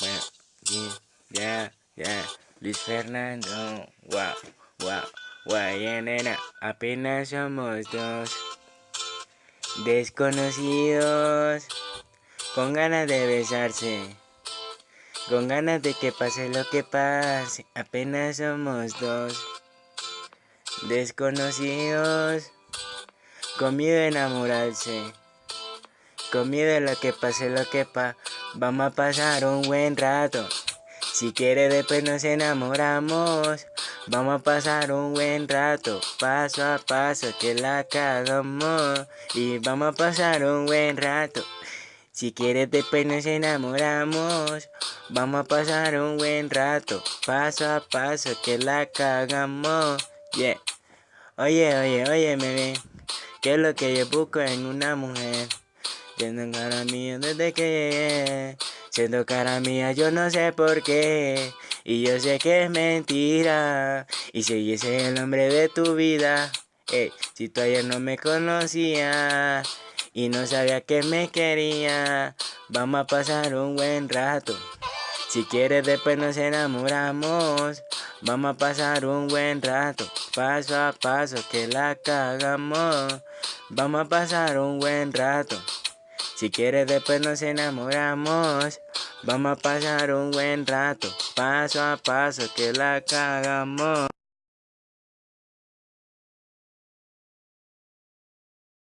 Bueno, ya, ya, Luis Fernando, wow, wow, wow, nena, apenas somos dos desconocidos, con ganas de besarse, con ganas de que pase lo que pase, apenas somos dos desconocidos, con miedo a enamorarse. Con miedo a lo que pase lo que pa, vamos a pasar un buen rato. Si quiere después nos enamoramos, vamos a pasar un buen rato, paso a paso que la cagamos. Y vamos a pasar un buen rato. Si quiere después nos enamoramos, vamos a pasar un buen rato, paso a paso que la cagamos. Yeah. Oye, oye, oye, bebé, ¿qué es lo que yo busco en una mujer? Siendo cara mía desde que llegué. Siendo cara mía yo no sé por qué. Y yo sé que es mentira. Y si ese es el hombre de tu vida. Ey, si tú ayer no me conocías. Y no sabía que me quería. Vamos a pasar un buen rato. Si quieres después nos enamoramos. Vamos a pasar un buen rato. Paso a paso que la cagamos. Vamos a pasar un buen rato. Si quieres después nos enamoramos, vamos a pasar un buen rato, paso a paso que la cagamos.